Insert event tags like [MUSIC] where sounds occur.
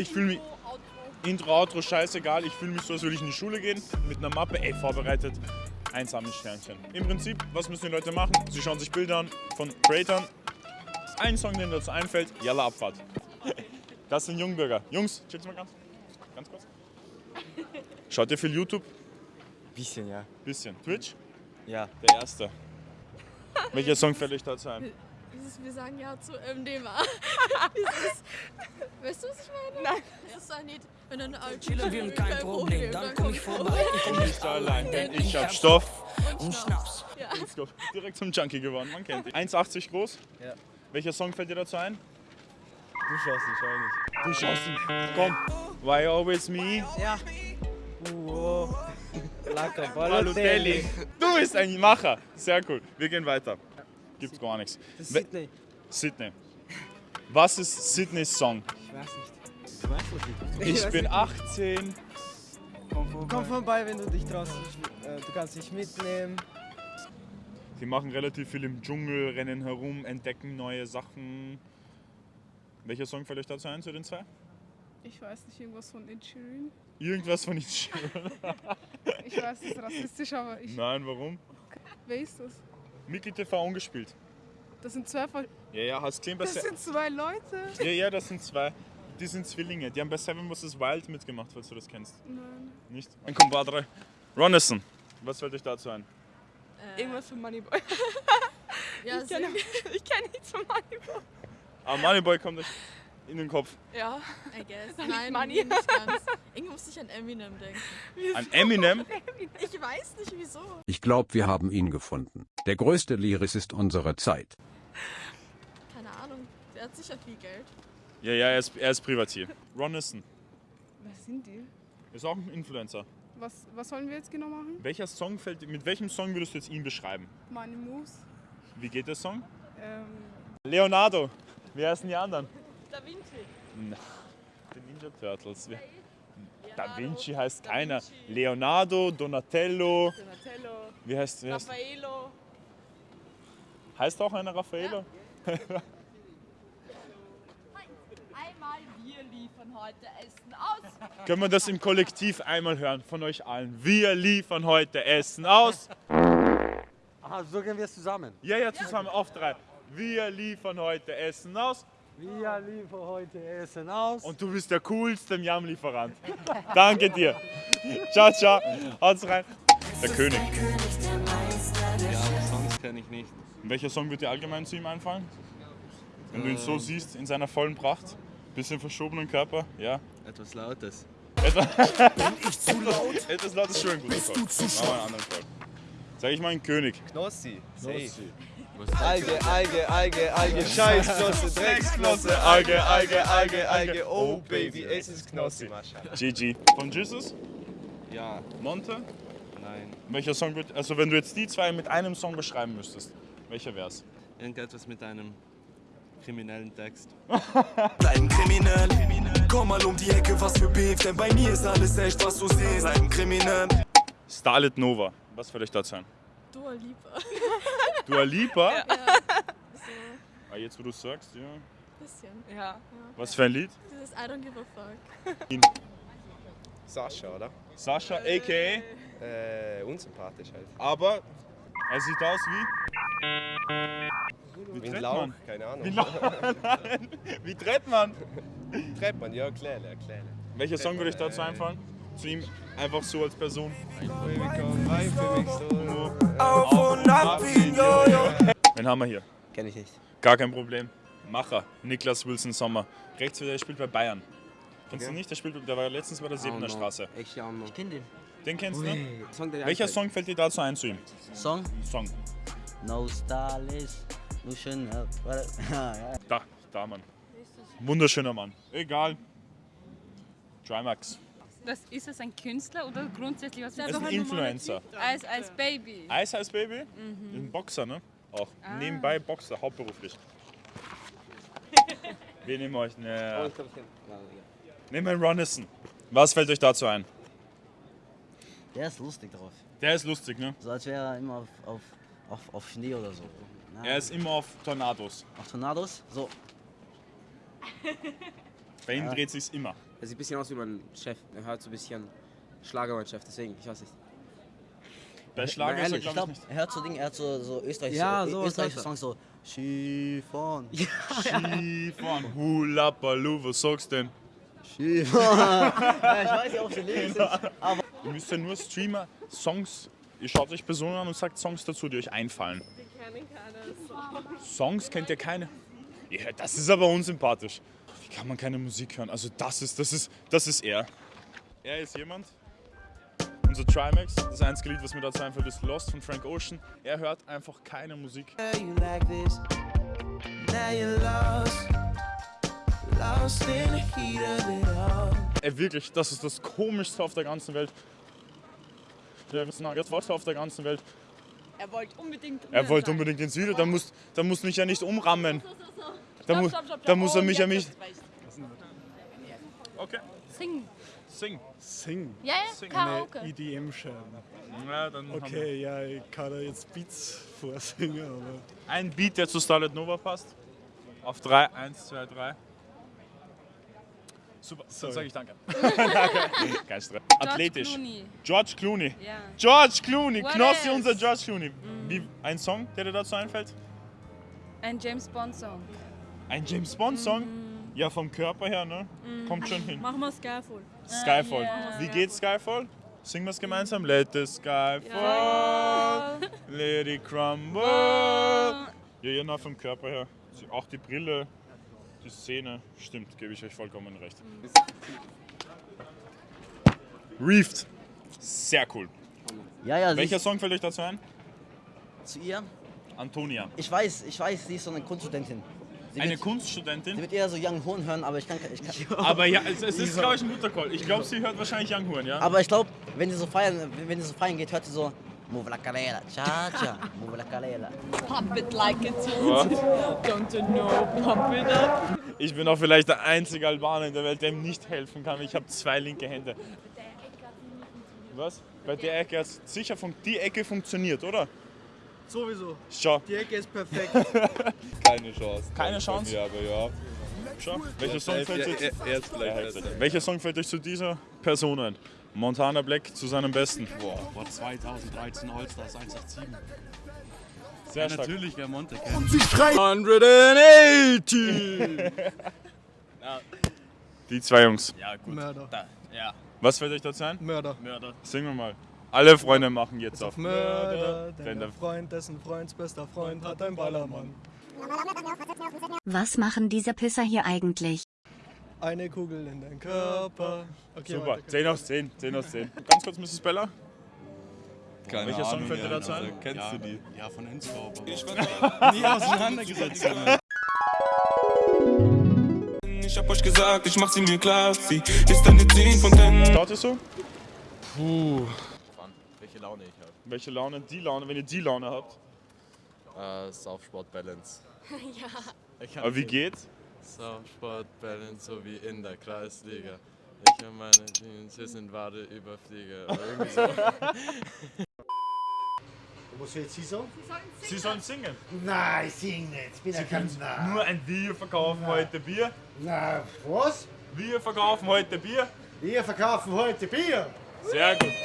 Ich fühle mich. Intro, Outro, scheißegal. Ich fühle mich so, als würde ich in die Schule gehen. Mit einer Mappe, ey, vorbereitet. Einsames Sternchen. Im Prinzip, was müssen die Leute machen? Sie schauen sich Bilder an von Creatern. Ein Song, den dazu einfällt, Jalla Abfahrt. [LAUGHS] Das sind Jungbürger. Jungs, chillt's mal ganz, ganz kurz. Schaut ihr viel YouTube? Bisschen, ja. Bisschen. Twitch? Ja. Der erste. Welcher Song fällt euch dazu ein? Dieses, wir sagen ja zu MDMA. Dieses, [LAUGHS] weißt du, was ich meine? Nein. Das ist ein Lied, wenn dann alt Chillen wir kein Problem, dann komm ich vorbei. Ich komm Nicht allein, denn ich hab Stoff. und Schnaps. Let's go. Direkt zum Junkie geworden, man kennt ihn. 1,80 groß. Ja. Welcher Song fällt dir dazu ein? Du schaust nicht, schau nicht. Du schaust ihn. Komm. Why always me? Ja. Uo. Lecker [LAUGHS] Balotelli. Du bist ein Macher. Sehr cool. Wir gehen weiter. Gibt's gar nichts. Das ist We- Sydney. Sydney. Was ist Sydneys Song? Ich weiß nicht. Du weißt das nicht. Ich weiß bin nicht. 18. Komm vorbei, wenn du dich traust. Ich, äh, du kannst dich mitnehmen. Die machen relativ viel im Dschungel, rennen herum, entdecken neue Sachen. Welcher Song fällt euch dazu ein zu den zwei? Ich weiß nicht, irgendwas von Ed Sheeran. Irgendwas von Ed Sheeran. Ich weiß, das ist rassistisch, aber ich. Nein, warum? Wer ist das? Mickey TV ungespielt. Das sind zwei. Ver- Ja, ja, hast gesehen bei Das Se sind zwei Leute. Ja, ja, das sind zwei. Die sind Zwillinge. Die haben bei Seven vs. Wild mitgemacht, falls du das kennst. Nein. Nicht? Ein Compadre. Ronison. Was fällt euch dazu ein? Irgendwas von Moneyboy. Ja, [LAUGHS] Ich kenne [LAUGHS] kenn nichts von Moneyboy. Ah, Moneyboy kommt euch in den Kopf. Ja. I guess. [LAUGHS] Nein, Money. Money. nicht ganz. Irgendwie musste ich an Eminem denken. An Eminem? [LAUGHS] Ich weiß nicht wieso. Ich glaube, wir haben ihn gefunden. Der größte Lyricist unserer Zeit. Keine Ahnung. Der hat sicher viel Geld. Ja, ja, er ist, er ist Privatier. Ronison. Wer sind die? Ist auch ein Influencer. Was, was sollen wir jetzt genau machen? Welcher Song fällt, mit welchem Song würdest du jetzt ihn beschreiben? Money Moves. Wie geht der Song? Ähm, Leonardo. Wie heißen die anderen? Da Vinci. Die Ninja Turtles. Da Vinci heißt keiner. Leonardo, Donatello. Donatello. Wie heißt, wie heißt, Raffaello. heißt auch einer Raffaello? Einmal wir liefern heute Essen aus. Können wir das im Kollektiv einmal hören von euch allen? Wir liefern heute Essen aus. Aha, so gehen wir es zusammen. Ja, ja, zusammen auf drei. Wir liefern heute Essen aus. Wir liefern heute Essen aus. Und du bist der coolste Miam-Lieferant. [LAUGHS] Danke dir. Ciao, ciao. Haut's rein. Der König. Ja, Songs kenne ich nicht. Welcher Song wird dir allgemein zu ihm einfallen? Wenn du ihn so siehst, in seiner vollen Pracht, bisschen verschobenen Körper, ja. Etwas Lautes. [LAUGHS] Etwas, Etwas laut ist schon ein guter Song. Machen wir einen anderen Song. Sag ich mal einen König. Knossi. Safe. Was Alge, Alge, Alge, Alge, Scheißknosse, Drecksknosse, Alge, Alge, Alge, Alge, oh Baby, es ist Knossi, Mascha. GG. Von Jesus? Ja, Monte? nein. Welcher Song wird, also wenn du jetzt die zwei mit einem Song beschreiben müsstest, welcher wär's? Irgendetwas mit einem kriminellen Text. [LAUGHS] Bleiben kriminell. Komm mal um die Ecke, was für Beef, denn bei mir ist alles echt, was du siehst. Bleiben kriminell. Starlet Nova. Was fällt euch dazu ein? Dua Lipa. [LAUGHS] Dua Lipa? Ja. So, Ah, jetzt wo du sagst, ja. bisschen. Ja. Was für ein Lied? Dieses I don't give a fuck. Sascha, oder? Sascha, a.k.a. Äh, unsympathisch halt. Aber er sieht aus wie... Wie Wie ein Lauch, man? keine Ahnung. Wie, Nein. [LAUGHS] wie tritt man? Treibt man, ja, kleine, kleine. Welcher Song würde ich dazu einfallen? Zu ihm einfach so als Person. Auf und ab wie Jojo. Wen haben wir hier? Kenn ich nicht. Gar kein Problem. Macher, Niklas Wilson Sommer. Rechts wieder, der spielt bei Bayern. Kennst du Okay. nicht? Der, spielt, der war letztens bei der Siebener Straße. Ich ja noch. Ich kenn den. Den kennst du? Song, Welcher Song fällt dir dazu ein zu ihm? Song? Song. No stylish. No ja. Da, da, Mann. Wunderschöner Mann. Egal. Trimax. Das, ist es ein Künstler oder grundsätzlich was? Er ist ein Influencer. Als, als Baby. Ice Ice Baby? Ein Boxer, ne? Auch. Nebenbei Boxer, hauptberuflich. [LAUGHS] Wir nehmen euch ne. Nehmen wir einen Ronison. Was fällt euch dazu ein? Der ist lustig drauf. Der ist lustig, ne? So als wäre er immer auf, auf, auf, auf Schnee oder so. Na, Er ist immer auf Tornados. auf Tornados. So. Bei ihm dreht sich's immer. Er sieht ein bisschen aus wie mein Chef. Er hört so ein bisschen Schlager, mein Chef, deswegen, ich weiß nicht. Bei Schlager ist er, glaube ich, glaube, nicht. er hört so Dinge, er hört so, so österreichische, Ja, sowas österreichische er. Songs, so Skifahren. Skifahren. [LAUGHS] Hula Baloo, was sagst du denn? Skifahren. [LAUGHS] ja, ich weiß ja, ob sie Lyrics sind, [LAUGHS] aber Ihr müsst ja nur Streamer Songs. Ihr schaut euch Personen an und sagt Songs dazu, die euch einfallen. Wir kennen keine Songs kennt ihr keine? Ja, das ist aber unsympathisch. Kann man keine Musik hören? Also das ist, das ist, das ist er. Er ist jemand. Unser Trimax, das einzige Lied, was mir dazu einfällt, ist Lost von Frank Ocean. Er hört einfach keine Musik. Ey, wirklich, das ist das Komischste auf der ganzen Welt. Der ist jetzt auf der ganzen Welt. Er wollte unbedingt Er wollte unbedingt ins Video, dann muss, dann muss mich ja nicht umrammen. Da, mu da muss er mich ja nicht. Okay, Sing. sing. Sing. Ja, ja, Sing. Karaoke. EDM-Scheiben. Ja, dann haben wir Okay, ja, ich kann da jetzt Beats vorsingen, aber. ein Beat, der zu Starlet Nova passt. Auf 3, 1, 2, 3. Super, dann Sorry. sage ich danke. [LAUGHS] danke. Kein Stress. Athletisch. Clooney. George Clooney. Ja. George Clooney, What Knossi, else? unser George Clooney. Wie, ein Song, der dir dazu einfällt? Ein James Bond Song. Ein James Bond Song? Ja, vom Körper her, ne? Kommt schon hin. Machen wir Skyfall. Skyfall. Wie geht Skyfall? Singen wir es gemeinsam? Let the sky fall, let it crumble. Ja, ja, na, vom Körper her. Auch die Brille, die Szene. Stimmt, gebe ich euch vollkommen recht. Reefed. Sehr cool. ja, ja, Welcher Song fällt euch dazu ein? zu ihr. Antonia. Ich weiß, ich weiß, sie ist so eine Kunststudentin. Sie Eine wird, Kunststudentin. sie wird eher so Young Horn hören, aber ich kann, ich kann [LAUGHS] Aber ja, es, es ist, [LAUGHS] glaube ich, ein guter Call. Ich glaube, sie hört wahrscheinlich Young Horn, ja? aber ich glaube, wenn sie so feiern, wenn sie so feiern geht, hört sie so Move la calera, cha cha, move la calera. Pump it like it's What? Don't you know, pump it up. Ich bin auch vielleicht der einzige Albaner in der Welt, der ihm nicht helfen kann. Ich habe zwei linke Hände. Was? Bei der Ecke hat sicher fun die Ecke funktioniert, oder? Sowieso. Schau, Die Ecke ist perfekt. [LAUGHS] Keine Chance. Keine Chance? Ja, aber ja. schau. Welcher Song fällt euch? Er, er ist vielleicht Ja, besser. Welcher Song fällt euch zu dieser Person ein? Montana Black zu seinem Besten. Boah, Boah, 2013 All-Stars 187. Sehr stark. Natürlich, wer Monte kennt. 180! [LAUGHS] Die zwei Jungs. Ja, gut. Mörder. Da, ja, Was fällt euch dazu ein? Mörder. Mörder. Singen wir mal. Alle Freunde machen jetzt auf. Mörder, denn der Freund dessen Freunds bester Freund hat ein Ballermann. Was machen diese Pisser hier eigentlich? Eine Kugel in den Körper. Okay, Super, weiter. 10 aus 10, 10 aus 10. Ganz kurz, Mrs. Bella. Keine Welcher Song Ahnung, fällt dir ja, dazu ein? also, Kennst ja, du die? Ja, von Enscope. aber Ich war [LAUGHS] nie auseinandergesetzt. Ich hab euch gesagt, ich mach sie mir klar. Sie ist eine 10 von 10. Schaut ihr so? Puh. Welche Laune ich habe. Welche Laune? Die Laune, wenn ihr die Laune habt. Äh, Saufsport Balance. [LAUGHS] ja. Aber wie sie- geht's? Saufsport Balance, so wie in der Kreisliga. Ich und meine Jeans, wir sind wahre Überflieger. Oder irgendwie so. Was will sie sagen? Sie sollen singen. Nein, ich sing nicht. Ich bin ja kein Nein. Nur ein Wir verkaufen heute Bier. Nein, was? Wir verkaufen heute Bier. Wir verkaufen heute Bier. Sehr gut.